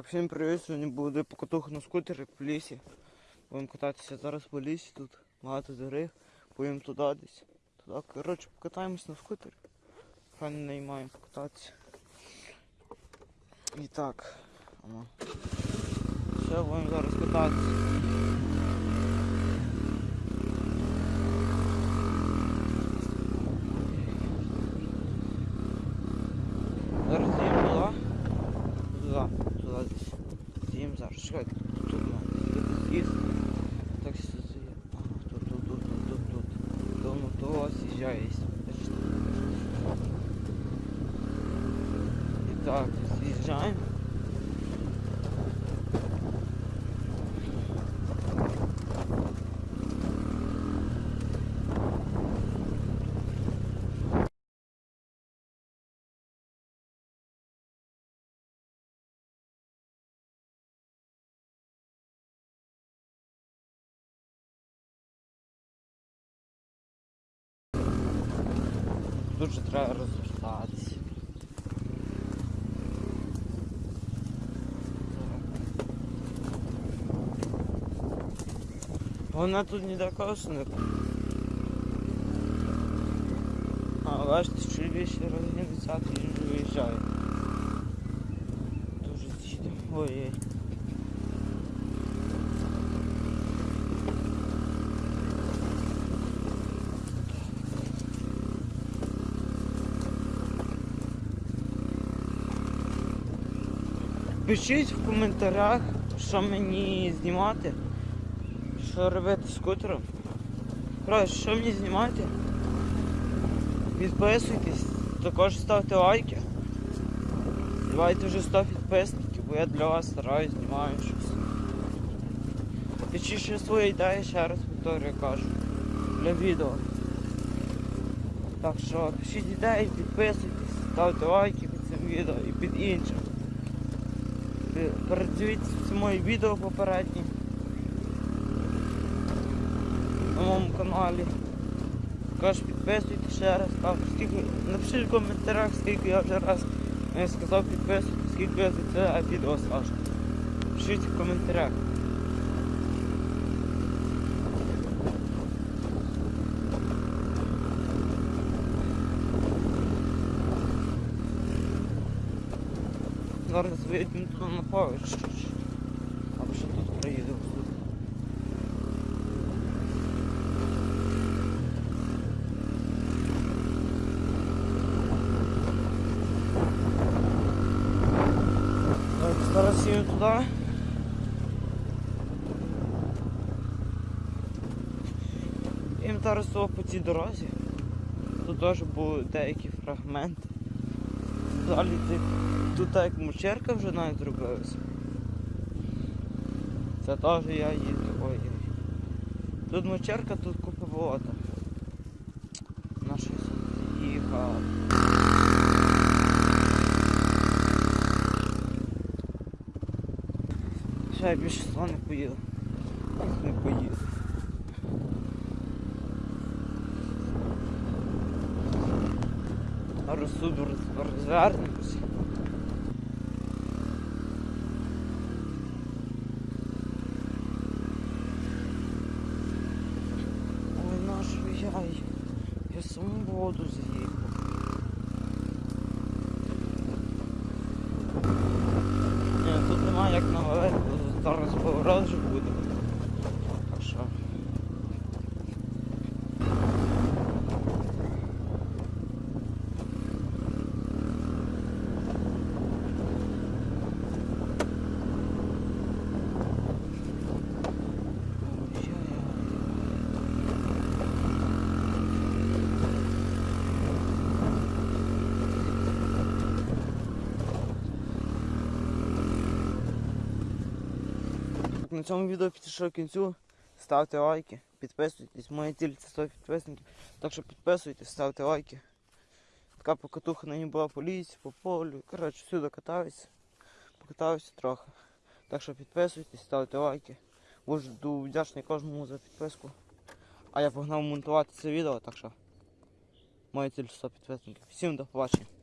всім привіт, сьогодні буде покатуха на скутері по лісі. Будемо кататися зараз по лісі, тут багато дерев, поїдемо туди десь. Туди, коротше, покатаємось на скутері. Хай не наймаємо покататися. І так. Воно. Все, будемо зараз кататися. Зараз їдемо туди. Туди, туди десь. З'їм зараз. Чекайте, тут має. Тут з'їзд. Так сюди. Ага, тут, тут, тут, тут, тут, тут. Тому то Итак, Бачите? І так, з'їжджаємо. Тут же треба розвертатися. Вона тут ніде колесо не А, бачите, що більше розгінеться, він виїжджає. Дуже їде. Ой-ой. Пишіть в коментарях, що мені знімати, що робити скутером. Коротше, що мені знімати? Підписуйтесь, також ставте лайки. Давайте вже 100 підписників, бо я для вас стараюсь, знімаю щось. Пишіть ще свої ідеї, ще раз повторюю кажу. Для відео. Так що пишіть ідеї, підписуйтесь, ставте лайки під цим відео і під іншим. Пе- Передивіться мої відео попередні на моєму каналі. Також підписуйтесь ще раз. там скільки, напишіть в коментарях, скільки я вже раз сказав підписуйтесь, скільки я за це відео скажу. Пишіть в коментарях. Зараз вийдемо туди на чуть-чуть. Або ще тут проїдемо. Зараз їду туди. Їм зараз по цій дорозі. Тут теж були деякі фрагменти. Далі ти- тут так як мучерка вже навіть зробилася. Це теж я їду. Ой. Тут мочерка, тут купа болота. На щось їхав. Ще я більше сюди не поїду. Не поїду. А розсуду роз- розвернемося. Ой, нашу я, я саму воду заїхав. Ні, тут немає як навалити, зараз поворот вже буде. Так що. На цьому відео підійшов кінцю. Ставте лайки, підписуйтесь. Моя ціль це 100 підписників. Так що підписуйтесь, ставте лайки. Така покатуха нині була по лісі, по полю. Коротше, всюди катаюся. Покатаюся трохи. Так що підписуйтесь, ставте лайки. Буду вдячний кожному за підписку. А я погнав монтувати це відео, так що моя ціль 100 підписників. Всім до побачення.